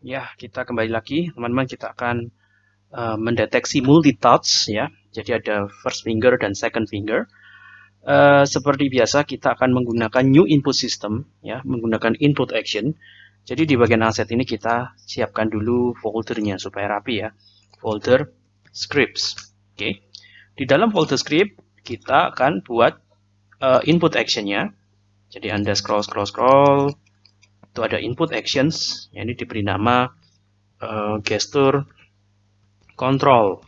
ya kita kembali lagi. Teman-teman kita akan uh, mendeteksi multi touch ya. Jadi ada first finger dan second finger. Uh, seperti biasa kita akan menggunakan new input system ya menggunakan input action. Jadi di bagian aset ini kita siapkan dulu foldernya supaya rapi ya. Folder scripts. Oke. Okay. di dalam folder script kita akan buat uh, input actionnya. Jadi anda scroll scroll scroll itu ada input actions ya ini diberi nama uh, gesture control.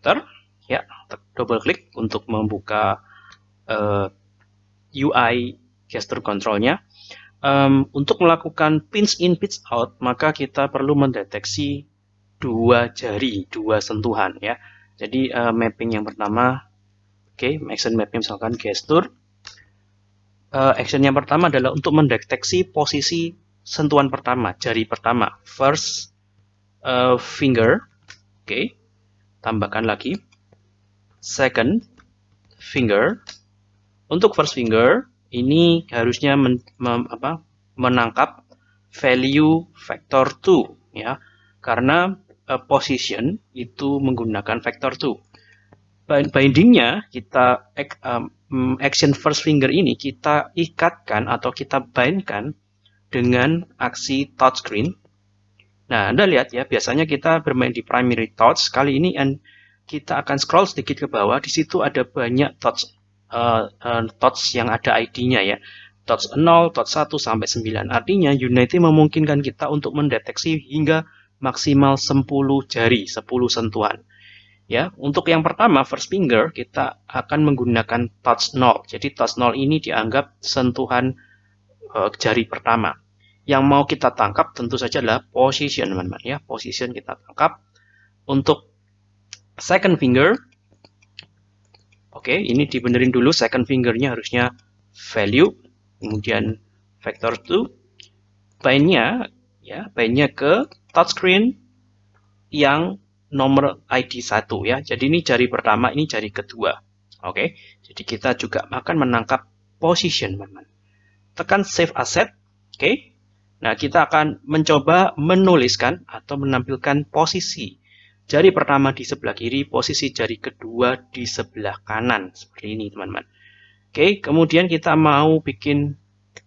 Ntar, ya double klik untuk membuka uh, eh, UI gesture controlnya. Um, untuk melakukan pinch in pinch out maka kita perlu mendeteksi dua jari dua sentuhan ya. Jadi uh, mapping yang pertama oke okay, action mapping misalkan gesture uh, action yang pertama adalah untuk mendeteksi posisi sentuhan pertama, jari pertama, first uh, finger. Oke, okay. tambahkan lagi. Second finger. Untuk first finger, ini harusnya men, mem, apa, menangkap value vector 2 ya. Karena uh, position itu menggunakan vector 2. Bindingnya kita um, action first finger ini kita ikatkan atau kita bindkan dengan aksi touchscreen. Nah, Anda lihat ya, biasanya kita bermain di primary touch. Kali ini kita akan scroll sedikit ke bawah. Di situ ada banyak touch uh, uh, touch yang ada ID-nya ya. Touch 0, touch 1 sampai 9. Artinya Unity memungkinkan kita untuk mendeteksi hingga maksimal 10 jari, 10 sentuhan. Ya, untuk yang pertama first finger kita akan menggunakan touch 0. Jadi touch 0 ini dianggap sentuhan uh, jari pertama. Yang mau kita tangkap tentu saja adalah position, teman-teman ya. Position kita tangkap. Untuk second finger Oke, ini dibenerin dulu second fingernya harusnya value, kemudian vector 2. Bindnya ya, bindnya ke touchscreen yang nomor ID 1 ya. Jadi ini jari pertama, ini jari kedua. Oke. Jadi kita juga akan menangkap position, teman-teman. Tekan save asset. Oke. Nah, kita akan mencoba menuliskan atau menampilkan posisi jari pertama di sebelah kiri, posisi jari kedua di sebelah kanan. Seperti ini, teman-teman. Oke, kemudian kita mau bikin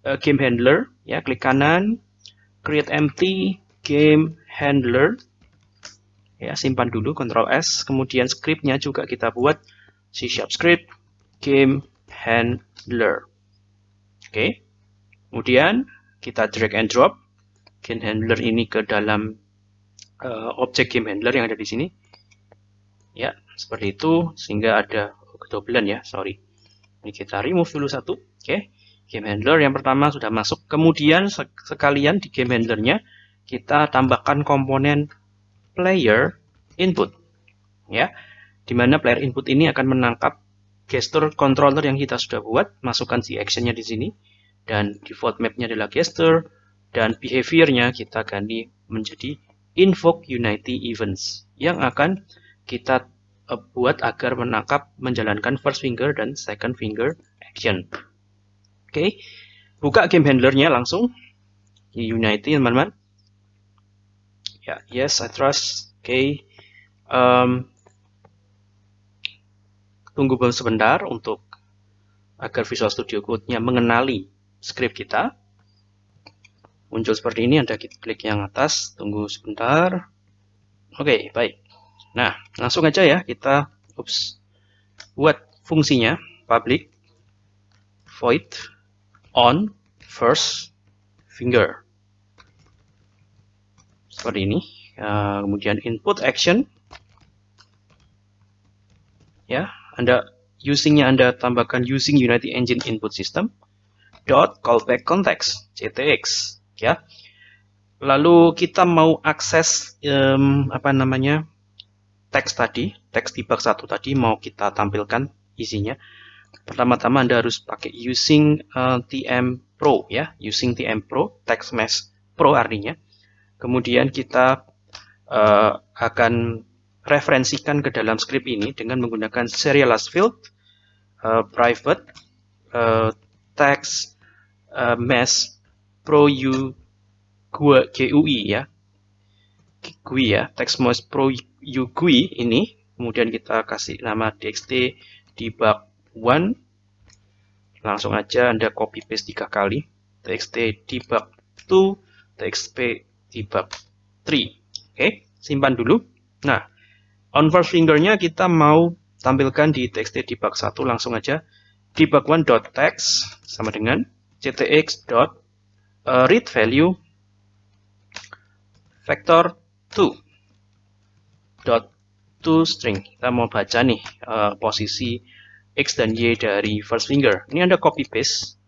uh, game handler, ya, klik kanan, create empty game handler ya simpan dulu Ctrl S kemudian scriptnya juga kita buat. C sharp script game handler. Oke. Kemudian kita drag and drop. Game handler ini ke dalam uh, objek game handler yang ada di sini. Ya seperti itu sehingga ada kedobelan ya sorry. Ini kita remove dulu satu oke. Game handler yang pertama sudah masuk. Kemudian sekalian di game handlernya kita tambahkan komponen player input ya di mana player input ini akan menangkap gesture controller yang kita sudah buat masukkan si actionnya di sini dan default mapnya adalah gesture dan behaviornya kita ganti menjadi invoke unity events yang akan kita uh, buat agar menangkap menjalankan first finger dan second finger action oke okay. buka game handlernya langsung unity teman-teman ya yes I trust. Okay. um, tunggu sebentar untuk agar Visual Studio Code-nya mengenali script kita. Muncul seperti ini Anda klik yang atas. Tunggu sebentar. Oke okay, baik. Nah langsung aja ya kita ups, buat fungsinya public void on first finger seperti ini. Uh, kemudian input action. Ya anda usingnya anda tambahkan using Unity Engine input system. Dot callback context ctx. Ya. Lalu kita mau akses um, apa namanya teks tadi teks debug satu tadi mau kita tampilkan isinya. Pertama-tama anda harus pakai using uh, tm pro ya using tm pro text mesh pro artinya kemudian kita uh, akan referensikan ke dalam script ini dengan menggunakan serialized field, uh, private, uh, text, uh, mesh, pro u GUI ya. GUI ya, TextMouse Pro GUI ini. Kemudian kita kasih nama txt debug 1. Langsung aja Anda copy paste tiga kali. txt debug 2, txt debug 3. Oke, simpan dulu. Nah, on first fingernya kita mau tampilkan di txt debug 1 langsung aja debug1.text sama dengan ctx dot uh, read value vector 2 dot to string kita mau baca nih uh, posisi x dan y dari first finger ini anda copy paste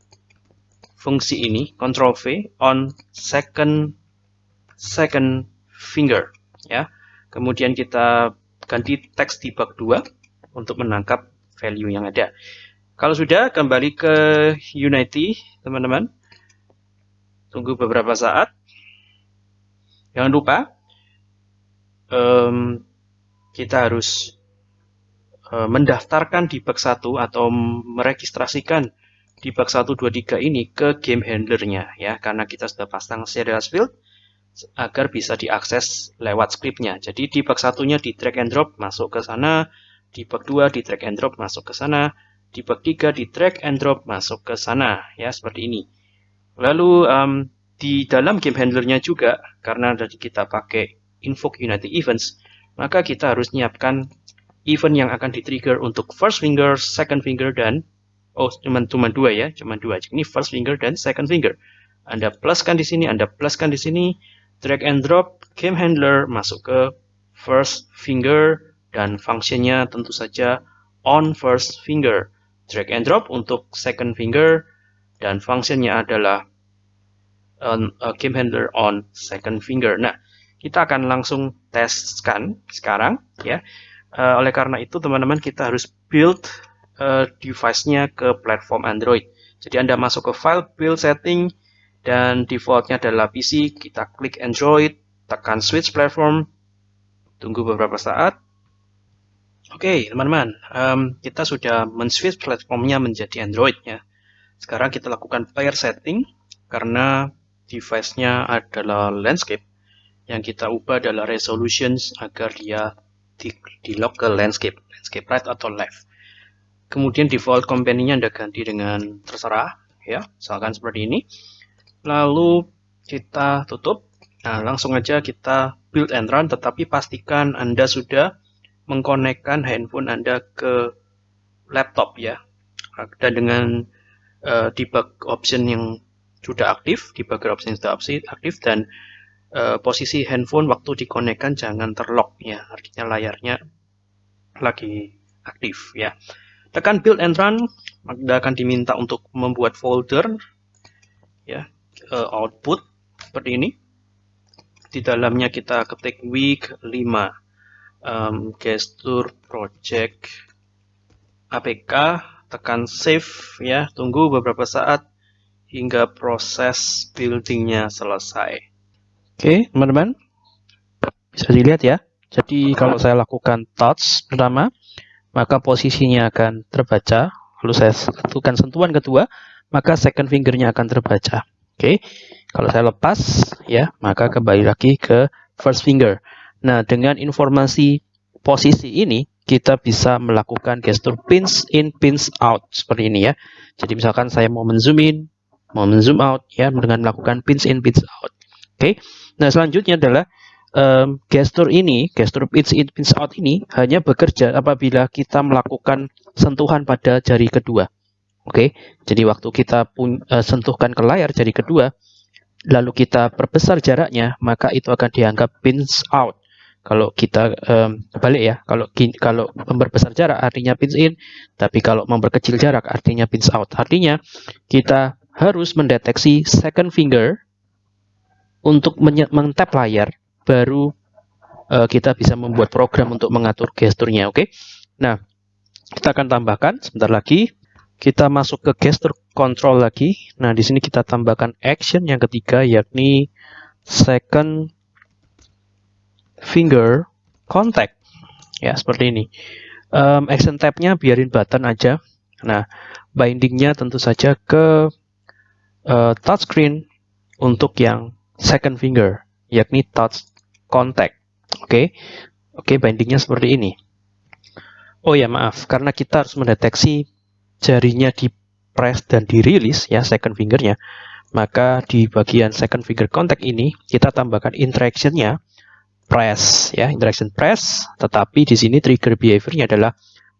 fungsi ini control V on second second finger ya kemudian kita ganti text debug 2 untuk menangkap value yang ada kalau sudah, kembali ke Unity, teman-teman. Tunggu beberapa saat. Jangan lupa, um, kita harus uh, mendaftarkan debug 1 atau meregistrasikan debug 123 ini ke game handlernya ya karena kita sudah pasang serial field agar bisa diakses lewat scriptnya. Jadi debug satunya di drag and drop masuk ke sana. Debug 2 di drag and drop masuk ke sana. Debug 3 di drag and drop masuk ke sana. Ya seperti ini. Lalu um, di dalam game handlernya juga karena tadi kita pakai invoke Unity events maka kita harus menyiapkan event yang akan di-trigger untuk first finger, second finger dan oh cuma cuma dua ya, cuma dua. Ini first finger dan second finger. Anda pluskan di sini, Anda pluskan di sini, drag and drop game handler masuk ke first finger dan fungsinya tentu saja on first finger drag and drop untuk second finger dan fungsinya adalah on, uh, game handler on second finger. Nah, kita akan langsung teskan sekarang ya. Uh, oleh karena itu teman-teman kita harus build uh, device-nya ke platform Android. Jadi Anda masuk ke file build setting dan defaultnya adalah PC, kita klik Android, tekan switch platform, tunggu beberapa saat, Oke, okay, teman-teman, um, kita sudah men-switch platformnya menjadi Android ya. Sekarang kita lakukan player setting karena device-nya adalah landscape. Yang kita ubah adalah resolutions agar dia di, di lock landscape, landscape right atau left. Kemudian default company-nya Anda ganti dengan terserah ya, misalkan seperti ini. Lalu kita tutup. Nah, langsung aja kita build and run tetapi pastikan Anda sudah mengkonekkan handphone Anda ke laptop ya. Dan dengan uh, debug option yang sudah aktif, debugger option yang sudah aktif dan uh, posisi handphone waktu dikonekkan jangan terlock ya. Artinya layarnya lagi aktif ya. Tekan build and run, Anda akan diminta untuk membuat folder ya, uh, output seperti ini. Di dalamnya kita ketik week 5 um, gesture project apk tekan save ya tunggu beberapa saat hingga proses buildingnya selesai. Oke teman-teman. Bisa dilihat ya. Jadi kalau saya lakukan touch pertama maka posisinya akan terbaca. Lalu saya lakukan sentuhan kedua maka second fingernya akan terbaca oke kalau saya lepas ya maka kembali lagi ke first finger Nah, dengan informasi posisi ini, kita bisa melakukan gestur pins in, pins out seperti ini ya. Jadi misalkan saya mau menzoom in, mau menzoom out ya dengan melakukan pins in, pins out. Oke. Okay. Nah, selanjutnya adalah um, gestur ini, gestur pins in, pins out ini hanya bekerja apabila kita melakukan sentuhan pada jari kedua. Oke. Okay. Jadi waktu kita pun, uh, sentuhkan ke layar jari kedua, lalu kita perbesar jaraknya, maka itu akan dianggap pins out kalau kita um, balik ya kalau kalau memperbesar jarak artinya pins in tapi kalau memperkecil jarak artinya pins out artinya kita harus mendeteksi second finger untuk mentap layar baru uh, kita bisa membuat program untuk mengatur gesturnya oke okay? nah kita akan tambahkan sebentar lagi kita masuk ke gesture control lagi nah di sini kita tambahkan action yang ketiga yakni second finger contact ya seperti ini um, action tabnya biarin button aja nah bindingnya tentu saja ke uh, touchscreen untuk yang second finger, yakni touch contact. Oke, okay? oke okay, bindingnya seperti ini. Oh ya maaf, karena kita harus mendeteksi jarinya di press dan dirilis ya second fingernya, maka di bagian second finger contact ini kita tambahkan interactionnya press ya interaction press, tetapi di sini trigger behaviornya adalah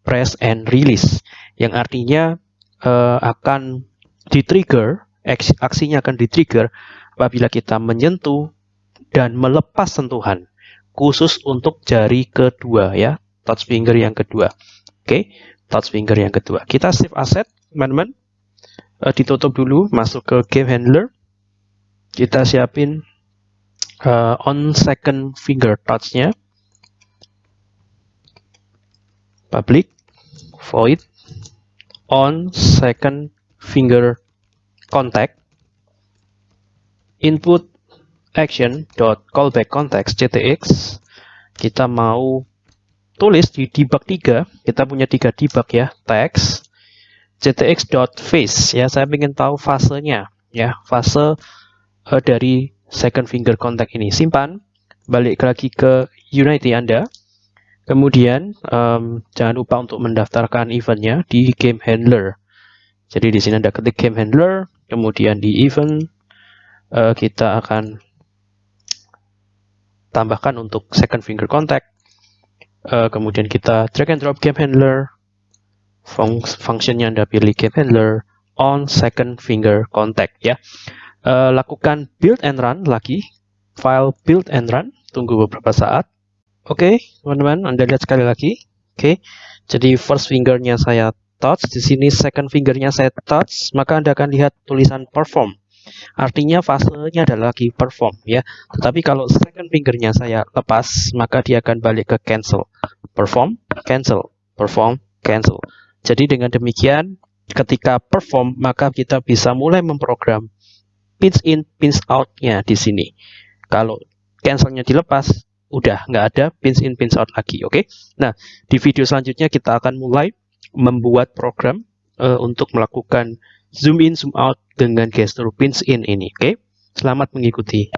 press and release, yang artinya uh, akan di-trigger, aksinya akan di-trigger apabila kita menyentuh dan melepas sentuhan khusus untuk jari kedua ya touch finger yang kedua. Oke okay, touch finger yang kedua. Kita save asset teman-teman. Uh, ditutup dulu masuk ke game handler. Kita siapin uh, on second finger touch-nya. Public void on second finger contact input action dot callback context ctx. Kita mau tulis di debug 3 kita punya tiga debug ya. Text ctx dot face ya saya ingin tahu fasenya. Ya fase uh, dari second finger contact ini. Simpan balik lagi ke Unity Anda. Kemudian um, jangan lupa untuk mendaftarkan eventnya di game handler. Jadi di sini ada ketik game handler kemudian di event uh, kita akan tambahkan untuk second finger contact. Uh, kemudian kita drag and drop game handler. Fung functionnya Anda pilih game handler on second finger contact ya. Uh, lakukan build and run lagi. File build and run. Tunggu beberapa saat. Oke, okay, teman-teman, Anda lihat sekali lagi. Oke, okay. jadi first fingernya saya touch, di sini second fingernya saya touch, maka Anda akan lihat tulisan perform. Artinya fasenya adalah lagi perform ya. Tetapi kalau second fingernya saya lepas, maka dia akan balik ke cancel. Perform, cancel, perform, cancel. Jadi dengan demikian, ketika perform, maka kita bisa mulai memprogram pins in, pins out-nya di sini. Kalau cancelnya dilepas, udah nggak ada pins in, pins out lagi. Oke. Okay? Nah, di video selanjutnya kita akan mulai membuat program uh, untuk melakukan zoom in, zoom out dengan gestur pins in ini. Oke, okay? selamat mengikuti.